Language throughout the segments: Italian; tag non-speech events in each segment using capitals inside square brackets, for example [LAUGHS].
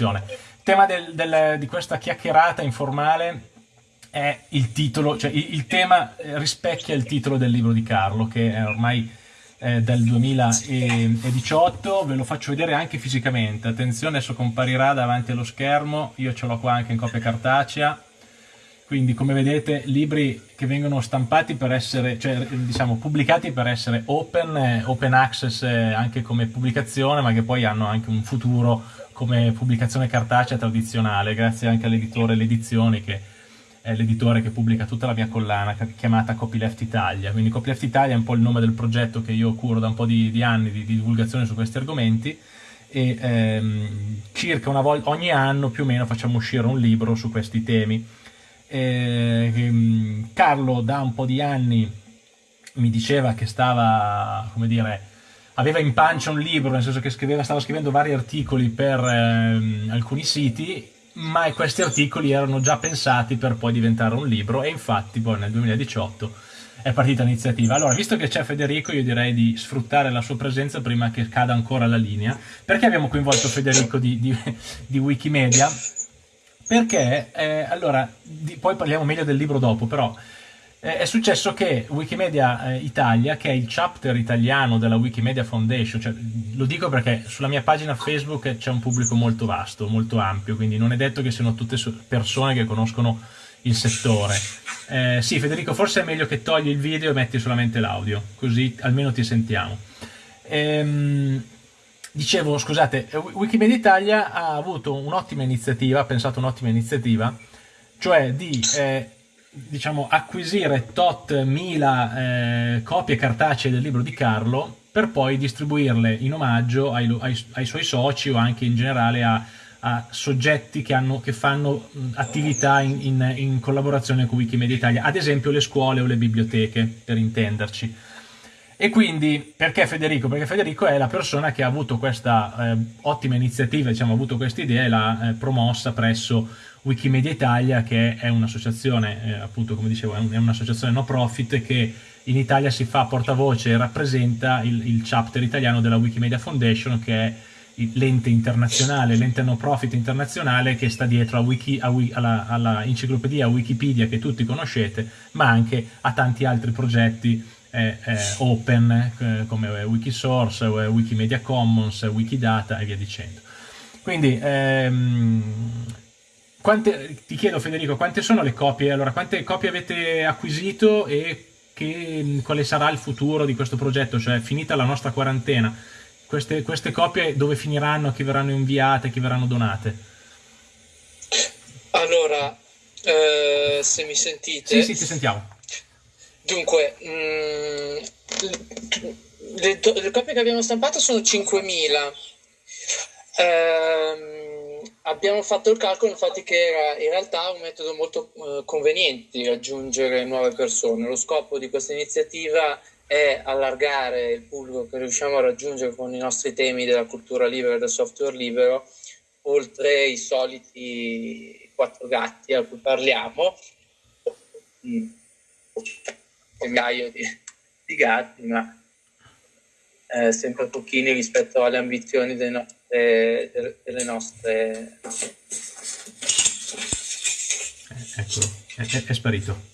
traduzione. Il tema del, del, di questa chiacchierata informale è il titolo, cioè il, il, tema rispecchia il titolo del libro di Carlo, che è ormai eh, del 2018, ve lo faccio vedere anche fisicamente, attenzione adesso comparirà davanti allo schermo, io ce l'ho qua anche in copia cartacea, quindi come vedete libri che vengono stampati per essere, cioè diciamo pubblicati per essere open, eh, open access eh, anche come pubblicazione, ma che poi hanno anche un futuro come pubblicazione cartacea tradizionale, grazie anche all'editore Le Edizioni che è l'editore che pubblica tutta la mia collana chiamata Copyleft Italia. Quindi Copyleft Italia è un po' il nome del progetto che io curo da un po' di, di anni di, di divulgazione su questi argomenti e ehm, circa una volta ogni anno più o meno facciamo uscire un libro su questi temi eh, Carlo da un po' di anni mi diceva che stava, come dire, aveva in pancia un libro, nel senso che scriveva, stava scrivendo vari articoli per eh, alcuni siti, ma questi articoli erano già pensati per poi diventare un libro e infatti poi nel 2018 è partita l'iniziativa. Allora, visto che c'è Federico, io direi di sfruttare la sua presenza prima che cada ancora la linea. Perché abbiamo coinvolto Federico di, di, di Wikimedia? Perché, eh, allora, di, poi parliamo meglio del libro dopo, però eh, è successo che Wikimedia eh, Italia, che è il chapter italiano della Wikimedia Foundation, cioè, lo dico perché sulla mia pagina Facebook c'è un pubblico molto vasto, molto ampio, quindi non è detto che siano tutte persone che conoscono il settore. Eh, sì, Federico, forse è meglio che togli il video e metti solamente l'audio, così almeno ti sentiamo. Ehm, Dicevo, scusate, Wikimedia Italia ha avuto un'ottima iniziativa, ha pensato un'ottima iniziativa, cioè di eh, diciamo, acquisire tot mila eh, copie cartacee del libro di Carlo per poi distribuirle in omaggio ai, ai, ai suoi soci o anche in generale a, a soggetti che, hanno, che, fanno attività in, in, in collaborazione con Wikimedia Italia, ad esempio le scuole o le biblioteche, per intenderci. E quindi, perché Federico? Perché Federico è la persona che ha avuto questa eh, ottima iniziativa, diciamo, ha avuto questa idea e l'ha eh, promossa presso Wikimedia Italia, che è un'associazione, eh, appunto, come dicevo, è un'associazione no profit che in Italia si fa portavoce e rappresenta il, il chapter italiano della Wikimedia Foundation, che è l'ente internazionale, l'ente no profit internazionale che sta dietro a Wiki, a, alla, alla enciclopedia Wikipedia che tutti conoscete, ma anche a tanti altri progetti open eh, come Wikisource, Wikimedia Commons, Wikidata e via dicendo. Quindi ehm, quante, ti chiedo Federico, quante sono le copie? Allora, quante copie avete acquisito e che, quale sarà il futuro di questo progetto? Cioè, finita la nostra quarantena, queste, queste copie dove finiranno, chi verranno inviate, chi verranno donate? Allora, eh, se mi sentite... Sì, sì, ti sentiamo. Dunque, mh, mm, le, le, copie che abbiamo stampato sono 5.000. Eh, abbiamo fatto il calcolo infatti che era in realtà un metodo molto eh, conveniente di raggiungere nuove persone. Lo scopo di questa iniziativa è allargare il pubblico che riusciamo a raggiungere con i nostri temi della cultura libera e del software libero, oltre i soliti quattro gatti a cui parliamo. Mm migliaio di, di gatti, ma eh, sempre pochini rispetto alle ambizioni delle nostre, delle nostre... Eccolo, è, è, sparito.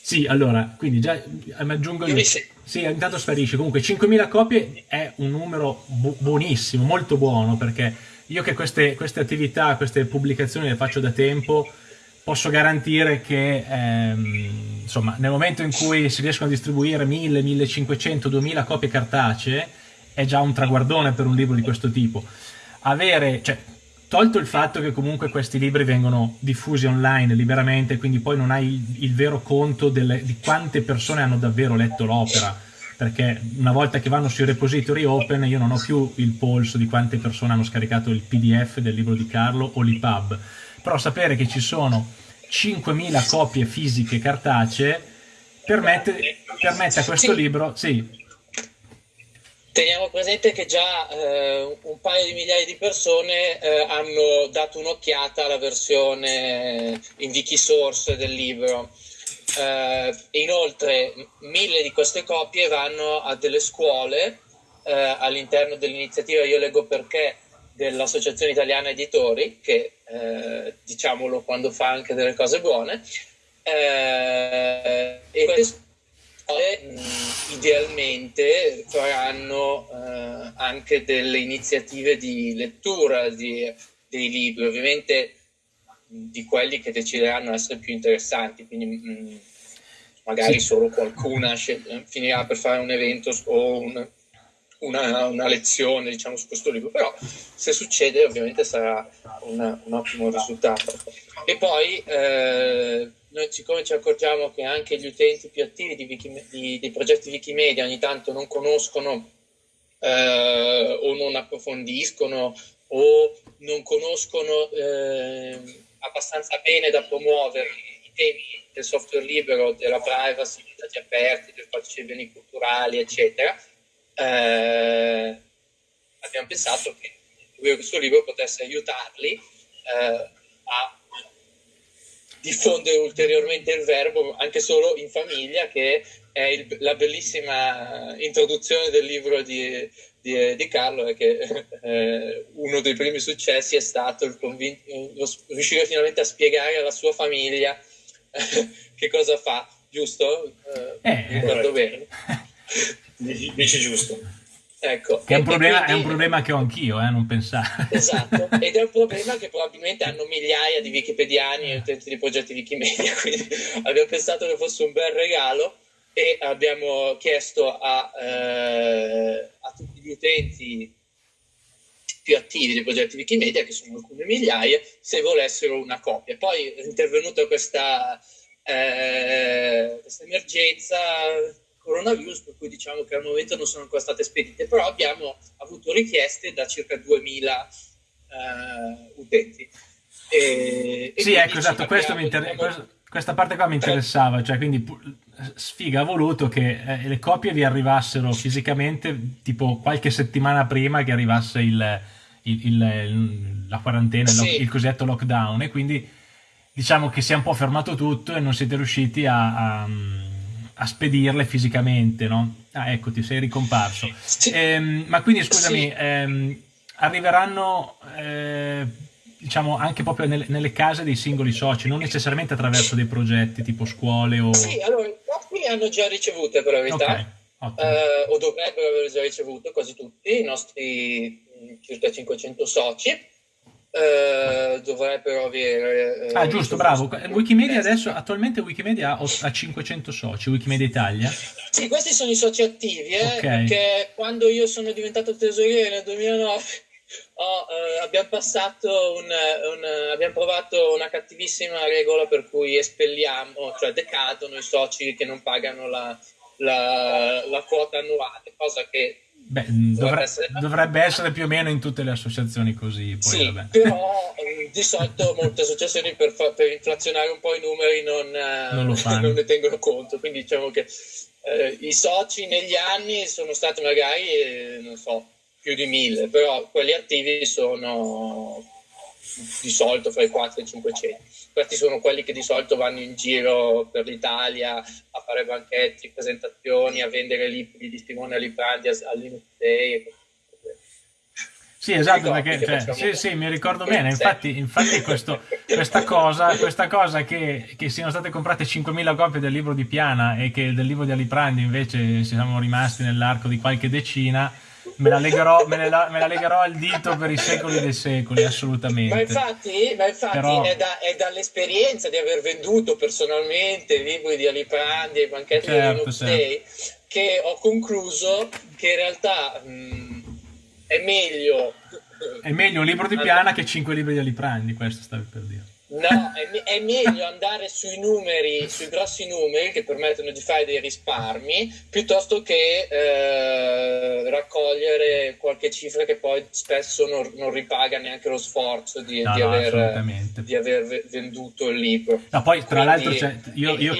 Sì, allora, quindi già mi aggiungo io. Sì, intanto sparisce. Comunque 5.000 copie è un numero bu buonissimo, molto buono, perché io che queste, queste attività, queste pubblicazioni le faccio da tempo, posso garantire che ehm, insomma, nel momento in cui si riescono a distribuire 1000, 1500, 2000 copie cartacee è già un traguardone per un libro di questo tipo. Avere, cioè, tolto il fatto che comunque questi libri vengono diffusi online liberamente, quindi poi non hai il, il vero conto delle, di quante persone hanno davvero letto l'opera, perché una volta che vanno sui repository open io non ho più il polso di quante persone hanno scaricato il pdf del libro di Carlo o l'EPUB, però sapere che ci sono 5.000 copie fisiche cartacee permette, permette a questo libro, sì. Teniamo presente che già eh, un paio di migliaia di persone eh, hanno dato un'occhiata alla versione in Wikisource del libro. Eh, inoltre mille di queste copie vanno a delle scuole eh, all'interno dell'iniziativa Io leggo perché dell'Associazione Italiana Editori, che eh, diciamolo quando fa anche delle cose buone, eh, e queste idealmente faranno eh, anche delle iniziative di lettura di, dei libri, ovviamente di quelli che decideranno essere più interessanti, quindi mh, magari sì. solo qualcuna finirà per fare un evento o un, una, una, lezione diciamo, su questo libro, però se succede ovviamente sarà una, un ottimo risultato. E poi eh, noi siccome ci accorgiamo che anche gli utenti più attivi di Wiki, di, dei progetti Wikimedia ogni tanto non conoscono eh, o non approfondiscono o non conoscono eh, abbastanza bene da promuovere i temi del software libero, della privacy, dei dati aperti, del codice dei beni culturali, eccetera, eh, abbiamo pensato che questo libro potesse aiutarli eh, a diffondere ulteriormente il verbo anche solo in famiglia, che è il, la bellissima introduzione del libro di, di, di Carlo, è che eh, uno dei primi successi è stato lo, riuscire finalmente a spiegare alla sua famiglia [LAUGHS] che cosa fa, giusto? Eh, eh ricordo bene. Dici giusto. Ecco. Che è un, problema, quindi... è un problema che ho anch'io, eh, non pensare. Esatto, [LAUGHS] ed è un problema che probabilmente hanno migliaia di wikipediani e utenti di progetti Wikimedia, [LAUGHS] quindi abbiamo pensato che fosse un bel regalo e abbiamo chiesto a, eh, a tutti gli utenti più attivi dei progetti Wikimedia, che sono alcune migliaia, se volessero una copia. Poi è intervenuta questa, eh, questa emergenza coronavirus, per cui diciamo che al momento non sono ancora state spedite, però abbiamo avuto richieste da circa 2000 eh, utenti. E, sì, e ecco, esatto, inter... diciamo, questa parte qua mi interessava, cioè quindi Sfiga ha voluto che eh, le copie vi arrivassero fisicamente tipo qualche settimana prima che arrivasse il, il, il, la quarantena, sì. il cosiddetto lockdown e quindi diciamo che si è un po' fermato tutto e non siete riusciti a, a, a spedirle fisicamente, no? Ah, ecco, ti sei ricomparso. Sì. Ehm, ma quindi, scusami, sì. ehm, arriveranno, eh, diciamo, anche proprio nelle, nelle, case dei singoli soci, non necessariamente attraverso dei progetti tipo scuole o... Sì, allora, alcuni hanno già ricevute per la verità, okay. eh, o dovrebbero aver già ricevuto quasi tutti, i nostri circa 500 soci eh, dovrebbero avere... Eh, ah, giusto, bravo. Wikimedia adesso, attualmente Wikimedia ha 500 soci, Wikimedia Italia? Sì, questi sono i soci attivi, eh, okay. perché quando io sono diventato tesoriere nel 2009 oh, [LAUGHS] eh, abbiamo passato un, un, abbiamo provato una cattivissima regola per cui espelliamo, cioè decadono i soci che non pagano la, la, la quota annuale, cosa che Beh, dovrebbe, essere... dovrebbe, essere... più o meno in tutte le associazioni così. Poi, sì, però eh, di solito molte associazioni per, fa, per, inflazionare un po' i numeri non, eh, non, [LAUGHS] non ne tengono conto. Quindi diciamo che eh, i soci negli anni sono stati magari, eh, non so, più di mille, però quelli attivi sono di solito fra i 4 e i 500 questi sono quelli che di solito vanno in giro per l'Italia a fare banchetti, presentazioni, a vendere libri di Simone Aliprandi agli musei. Sì, esatto, perché cioè, sì, sì, mi ricordo bene, infatti, infatti questo, questa cosa, questa cosa che, che, siano state comprate 5.000 copie del libro di Piana e che del libro di Aliprandi invece siamo rimasti nell'arco di qualche decina, me la, legherò, me, la, me la legherò al dito per i secoli dei secoli, assolutamente. Ma infatti, ma infatti Però... è, da, è, dall'esperienza di aver venduto personalmente libri di Aliprandi e banchetti certo, di certo. Day che ho concluso che in realtà mh, è meglio... È meglio un libro di Piana che cinque libri di Aliprandi, questo stavi per dire. No, è, è, meglio andare sui numeri, sui grossi numeri che permettono di fare dei risparmi, piuttosto che eh, raccogliere qualche cifra che poi spesso non, non ripaga neanche lo sforzo di, no, di, no, aver, di, aver, venduto il libro. No, poi tra l'altro cioè, io, io,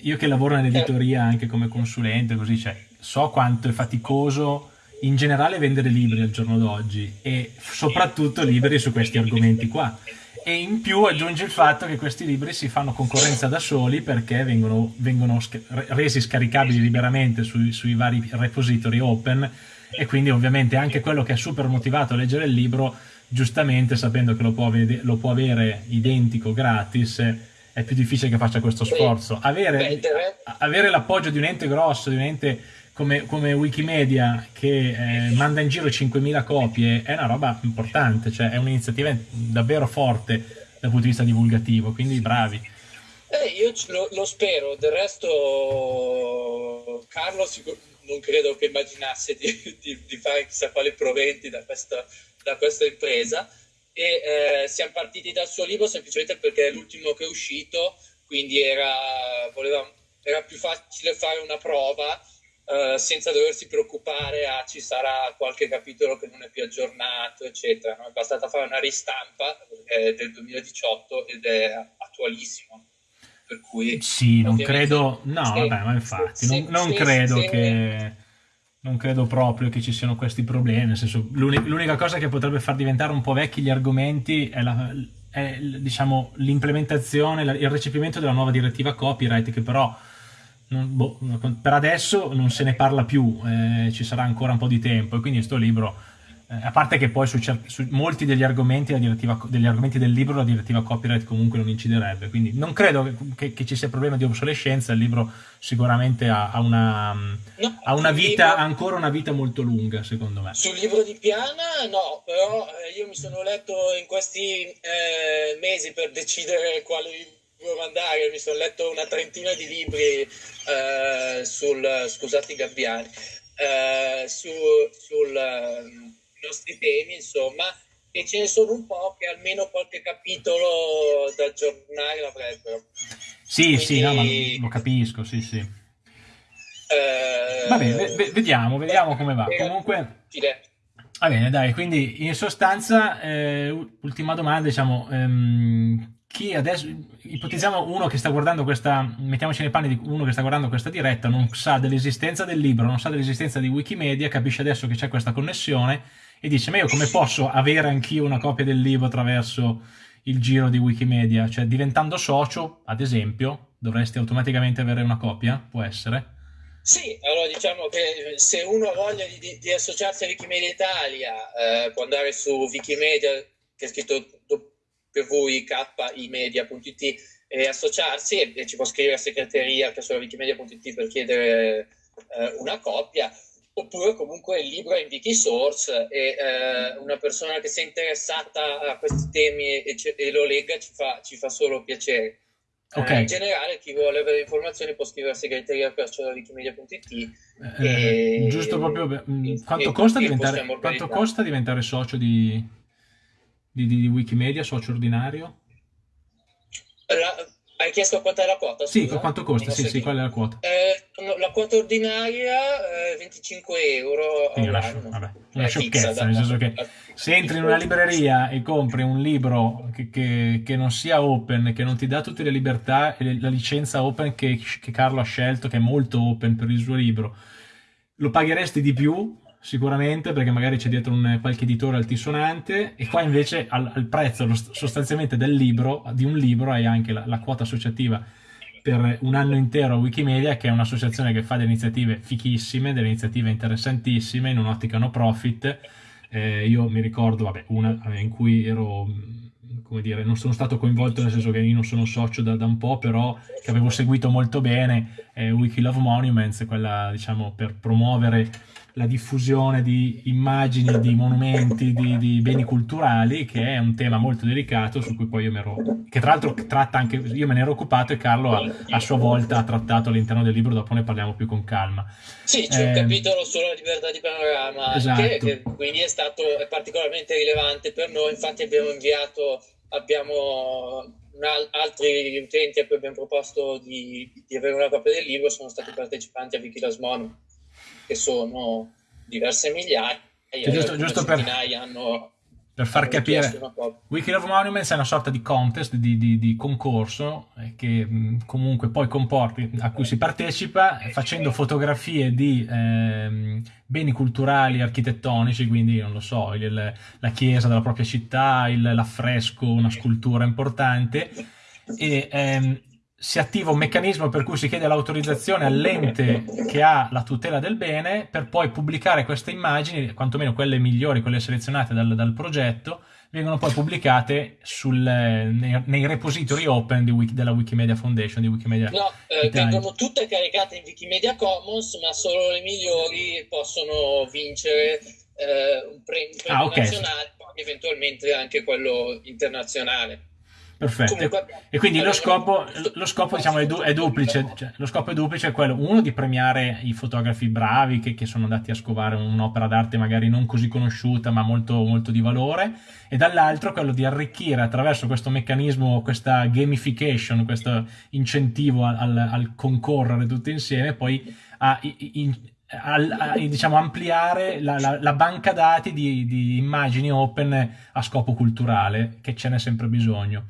io, che, lavoro nell'editoria anche come consulente, così, cioè, so quanto è faticoso in generale vendere libri al giorno d'oggi e soprattutto libri su questi argomenti qua e in più aggiunge il fatto che questi libri si fanno concorrenza da soli perché vengono, vengono resi scaricabili liberamente sui, sui, vari repository open e quindi ovviamente anche quello che è super motivato a leggere il libro, giustamente sapendo che lo può, lo può avere identico gratis, è più difficile che faccia questo sforzo. Avere, avere l'appoggio di un ente grosso, di un ente come, come Wikimedia che eh, manda in giro 5.000 copie è una roba importante, cioè è un'iniziativa davvero forte dal punto di vista divulgativo, quindi bravi. Eh, io lo, lo, spero, del resto Carlo non credo che immaginasse di, di, di fare chissà quali proventi da questa, da questa impresa e eh, siamo partiti dal suo libro semplicemente perché è l'ultimo che è uscito, quindi era, voleva, era più facile fare una prova Uh, senza doversi preoccupare a ci sarà qualche capitolo che non è più aggiornato, eccetera. No? È bastata fare una ristampa eh, del 2018 ed è attualissimo. Per cui, sì, non credo, no, se, vabbè, ma infatti, se, non, non se, credo che non credo proprio che ci siano questi problemi, nel senso, l'unica cosa che potrebbe far diventare un po' vecchi gli argomenti è, la, è diciamo, l'implementazione, il recepimento della nuova direttiva copyright, che però non, boh, per adesso non se ne parla più, eh, ci sarà ancora un po' di tempo e quindi questo libro, eh, a parte che poi su, su molti degli argomenti, degli argomenti, del libro la direttiva copyright comunque non inciderebbe, quindi non credo che, che ci sia problema di obsolescenza, il libro sicuramente ha, ha, una, no, ha una vita, libro, ancora una vita molto lunga secondo me. Sul libro di Piana no, però eh, io mi sono letto in questi eh, mesi per decidere quale mandare, mi sono letto una trentina di libri eh, sul, scusate i gabbiani, eh, su, sul eh, nostri temi, insomma, e ce ne sono un po' che almeno qualche capitolo da aggiornare l'avrebbero. Sì, Quindi, sì, no, ma lo capisco, sì, sì. Eh, Va bene, vediamo, vediamo come va. Comunque... Va bene, dai, quindi in sostanza, eh, ultima domanda, diciamo, ehm, chi adesso, ipotizziamo uno che sta guardando questa, mettiamoci nei panni di uno che sta guardando questa diretta, non sa dell'esistenza del libro, non sa dell'esistenza di Wikimedia, capisce adesso che c'è questa connessione e dice, ma io come posso avere anch'io una copia del libro attraverso il giro di Wikimedia? Cioè diventando socio, ad esempio, dovresti automaticamente avere una copia? Può essere? Sì, allora diciamo che se uno ha voglia di, di associarsi a Wikimedia Italia, eh, può andare su Wikimedia, che è scritto www.kimedia.it e associarsi e, e, ci può scrivere a segreteria che su wikimedia.it per chiedere eh, una copia oppure comunque il libro è in Wikisource e eh, una persona che sia interessata a questi temi e, e lo legga ci fa, ci fa solo piacere. Okay. Eh, in generale chi vuole avere informazioni può scrivere a segreteria per wikimedia.it eh, giusto proprio mm, quanto, costa diventare, quanto costa diventare socio di, di, di, di Wikimedia, socio ordinario? La, hai chiesto quanto è la quota? Scusa? Sì, quanto costa? Sì, sì, qual è la quota? Eh, la quota ordinaria è eh, 25 euro Quindi una, vabbè, una sciocchezza, nel senso che se entri in una libreria e compri un libro che, che, che, non sia open, che non ti dà tutte le libertà e la licenza open che, che Carlo ha scelto, che è molto open per il suo libro, lo pagheresti di più sicuramente perché magari c'è dietro un, qualche editore altisonante e qua invece al, al prezzo sostanzialmente del libro, di un libro hai anche la, la, quota associativa per un anno intero a Wikimedia che è un'associazione che fa delle iniziative fichissime, delle iniziative interessantissime in un'ottica no profit. Eh, io mi ricordo vabbè, una in cui ero come dire, non sono stato coinvolto nel senso che io non sono socio da, da un po', però che avevo seguito molto bene eh, Wiki Love Monuments, quella diciamo per promuovere la diffusione di immagini, di monumenti, di, di, beni culturali, che è un tema molto delicato su cui poi io mi ero, che tra l'altro tratta anche, io me ne ero occupato e Carlo a, a sua volta ha trattato all'interno del libro, dopo ne parliamo più con calma. Sì, c'è eh, un capitolo sulla libertà di panorama, esatto. che, che, quindi è stato è particolarmente rilevante per noi, infatti abbiamo inviato, abbiamo altri utenti a cui abbiamo proposto di, di avere una copia del libro sono stati partecipanti a Wikilas Mono che sono diverse migliaia, giusto, giusto per, hanno, per far capire, Wiki of Monuments è una sorta di contest, di, di, di concorso eh, che comunque poi comporti, a cui si partecipa facendo fotografie di eh, beni culturali architettonici, quindi non lo so, il, la chiesa della propria città, l'affresco, una scultura importante. E ehm, si attiva un meccanismo per cui si chiede l'autorizzazione all'ente che ha la tutela del bene per poi pubblicare queste immagini, quantomeno quelle migliori, quelle selezionate dal, dal progetto, vengono poi pubblicate sul, nei, nei, repository open Wiki, della Wikimedia Foundation, di Wikimedia No, eh, vengono tutte caricate in Wikimedia Commons, ma solo le migliori possono vincere eh, un premio, ah, okay. nazionale, eventualmente anche quello internazionale. Perfetto. Comunque, e quindi lo scopo, lo scopo diciamo, è, du- è, duplice. Cioè, lo scopo è duplice, è quello, uno, di premiare i fotografi bravi che, che, sono andati a scovare un'opera d'arte magari non così conosciuta, ma molto, molto di valore, e dall'altro quello di arricchire attraverso questo meccanismo, questa gamification, questo incentivo al, al concorrere tutti insieme, poi a, in, a, a, diciamo, ampliare la, la, la, banca dati di, di immagini open a scopo culturale, che ce n'è sempre bisogno.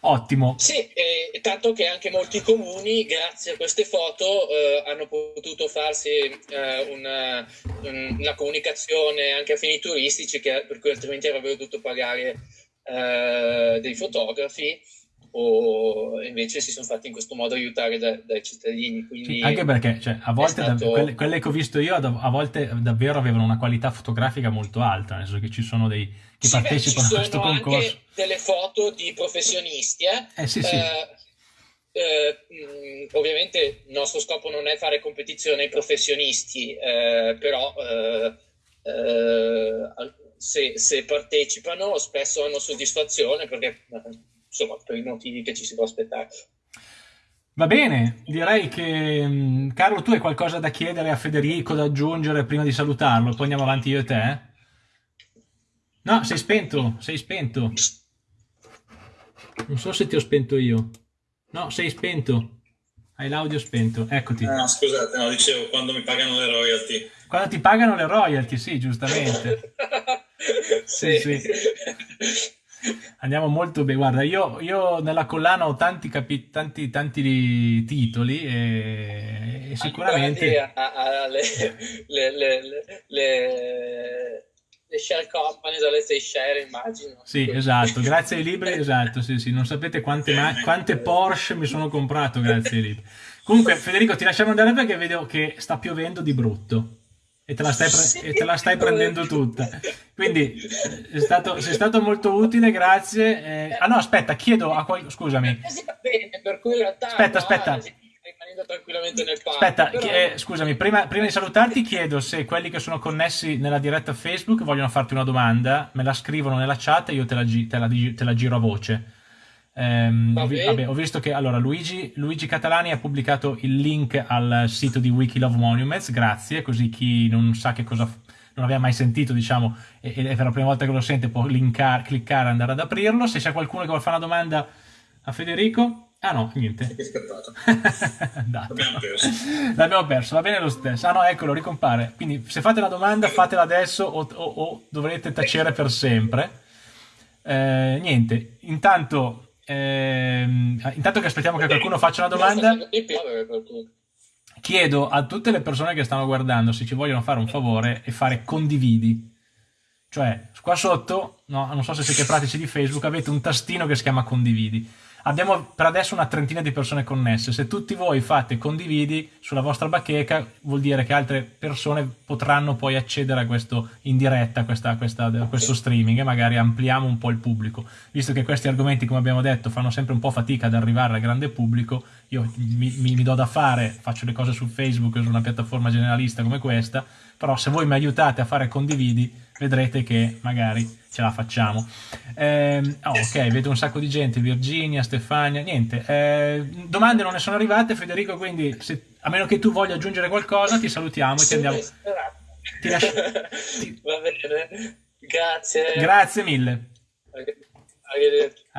Ottimo. Sì, eh, tanto che anche molti comuni, grazie a queste foto, eh, hanno potuto farsi eh, una, una, comunicazione anche a fini turistici, che, per cui altrimenti avrebbero dovuto pagare eh, dei fotografi o invece si sono fatti in questo modo aiutare da, dai cittadini. Sì, anche perché cioè, a volte stato... da, quelle, quelle, che ho visto io a volte davvero avevano una qualità fotografica molto alta, nel senso che ci sono dei che sì, partecipano beh, a questo concorso. Anche delle foto di professionisti. Eh, eh sì, sì. Eh, eh, ovviamente il nostro scopo non è fare competizione ai professionisti, eh, però eh, eh, se, se, partecipano spesso hanno soddisfazione perché insomma per i motivi che ci si può aspettare. Va bene, direi che Carlo tu hai qualcosa da chiedere a Federico, da aggiungere prima di salutarlo, poi andiamo avanti io e te. No, sei spento, sei spento. Non so se ti ho spento io. No, sei spento. Hai l'audio spento, eccoti. Ah, scusate, no, dicevo quando mi pagano le royalty. Quando ti pagano le royalty, sì, giustamente. [LAUGHS] sì, sì. Andiamo molto bene. Guarda, io, io nella collana ho tanti, capi- tanti, tanti titoli e, e sicuramente... A, a, a, le, le, le, le le share company dalle Seychelles, immagino. Sì, esatto, grazie ai libri, [LAUGHS] esatto, sì, sì, non sapete quante, [LAUGHS] quante Porsche mi sono comprato grazie ai libri. Comunque, Federico, ti lasciamo andare perché vedo che sta piovendo di brutto e te la stai, pre- sì, te la stai prendendo tutta. Quindi è stato, sei stato molto utile, grazie. Eh, ah no, aspetta, chiedo a qualcuno, scusami. Aspetta, aspetta tranquillamente nel parco. Aspetta, però... eh, scusami, prima, prima, di salutarti chiedo se quelli che sono connessi nella diretta Facebook vogliono farti una domanda, me la scrivono nella chat e io te la, te la, te la giro a voce. Um, ho, vabbè, ho, visto che allora Luigi, Luigi, Catalani ha pubblicato il link al sito di Wiki Love Monuments, grazie, così chi non sa che cosa non aveva mai sentito, diciamo, e, e per la prima volta che lo sente può linkar, cliccare e andare ad aprirlo. Se c'è qualcuno che vuole fare una domanda a Federico, Ah no, niente. È scattato. [LAUGHS] L'abbiamo perso. L'abbiamo perso, va bene lo stesso. Ah no, eccolo, ricompare. Quindi se fate la domanda fatela adesso o, o, o dovrete tacere per sempre. Eh, niente, intanto, ehm, intanto che aspettiamo che qualcuno faccia una domanda, chiedo a tutte le persone che stanno guardando se ci vogliono fare un favore e fare condividi. Cioè, qua sotto, no, non so se siete pratici di Facebook, avete un tastino che si chiama condividi Abbiamo per adesso una trentina di persone connesse. Se tutti voi fate condividi sulla vostra bacheca, vuol dire che altre persone potranno poi accedere a questo in diretta, a, questa, questa, a questo streaming e magari ampliamo un po' il pubblico. Visto che questi argomenti, come abbiamo detto, fanno sempre un po' fatica ad arrivare al grande pubblico, io mi, mi, mi do da fare, faccio le cose su Facebook, su una piattaforma generalista come questa, però se voi mi aiutate a fare condividi, vedrete che magari ce la facciamo. Eh, oh, ok, vedo un sacco di gente, Virginia, Stefania, niente. Eh, domande non ne sono arrivate, Federico, quindi se, a meno che tu voglia aggiungere qualcosa, ti salutiamo e ti andiamo... Ti lascio... ti... [LAUGHS] Va bene, grazie. Grazie mille. Arrivederci.